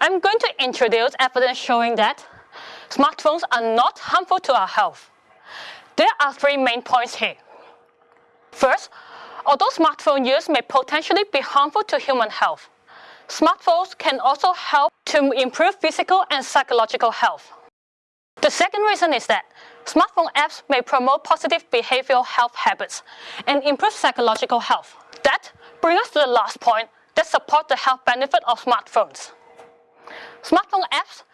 I'm going to introduce evidence showing that smartphones are not harmful to our health. There are three main points here. First, although smartphone use may potentially be harmful to human health, smartphones can also help to improve physical and psychological health. The second reason is that smartphone apps may promote positive behavioral health habits and improve psychological health. That brings us to the last point that supports the health benefit of smartphones. Smartphone apps